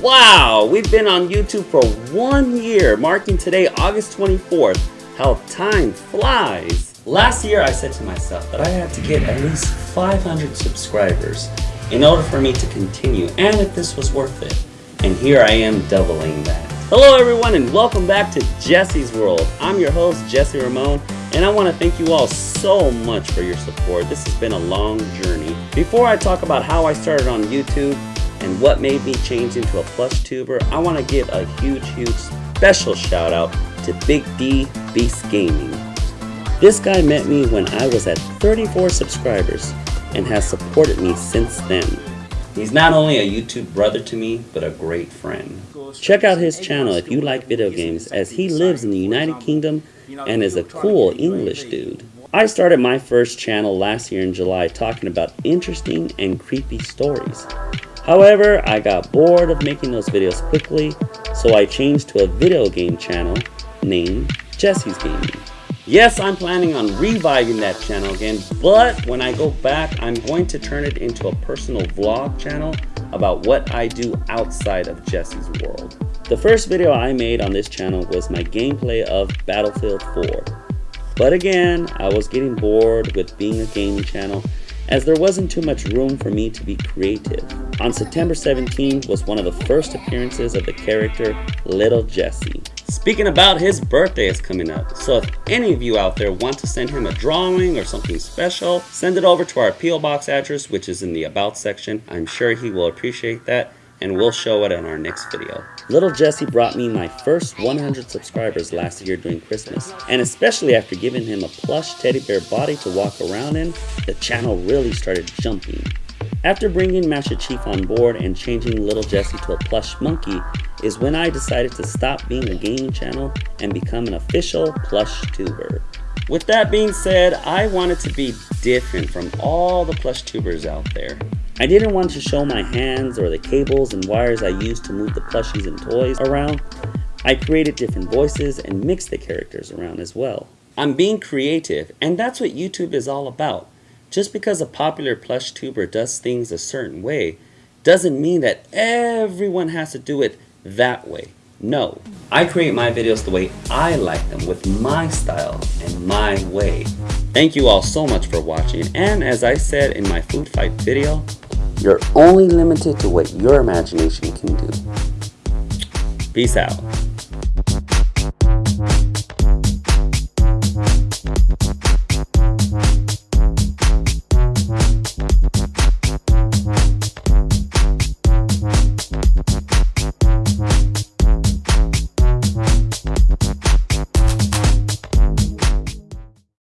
Wow, we've been on YouTube for one year, marking today August 24th. How time flies. Last year I said to myself that I had to get at least 500 subscribers in order for me to continue and if this was worth it. And here I am doubling that. Hello everyone and welcome back to Jesse's World. I'm your host Jesse Ramon and I want to thank you all so much for your support. This has been a long journey. Before I talk about how I started on YouTube, and what made me change into a plush tuber, I want to give a huge, huge special shout out to Big D Beast Gaming. This guy met me when I was at 34 subscribers and has supported me since then. He's not only a YouTube brother to me, but a great friend. Check out his channel if you like video games as he lives in the United Kingdom and is a cool English dude. I started my first channel last year in July talking about interesting and creepy stories. However, I got bored of making those videos quickly, so I changed to a video game channel named Jesse's Gaming. Yes, I'm planning on reviving that channel again, but when I go back, I'm going to turn it into a personal vlog channel about what I do outside of Jesse's world. The first video I made on this channel was my gameplay of Battlefield 4. But again, I was getting bored with being a gaming channel as there wasn't too much room for me to be creative. On September 17 was one of the first appearances of the character Little Jesse. Speaking about his birthday is coming up, so if any of you out there want to send him a drawing or something special, send it over to our P.O. Box address which is in the About section. I'm sure he will appreciate that and we'll show it in our next video. Little Jesse brought me my first 100 subscribers last year during Christmas, and especially after giving him a plush teddy bear body to walk around in, the channel really started jumping. After bringing Master Chief on board and changing Little Jesse to a plush monkey is when I decided to stop being a gaming channel and become an official plush tuber. With that being said, I wanted to be different from all the plush tubers out there. I didn't want to show my hands or the cables and wires I used to move the plushies and toys around. I created different voices and mixed the characters around as well. I'm being creative and that's what YouTube is all about. Just because a popular plush tuber does things a certain way doesn't mean that everyone has to do it that way. No, I create my videos the way I like them with my style and my way. Thank you all so much for watching and as I said in my food fight video, you're only limited to what your imagination can do. Peace out.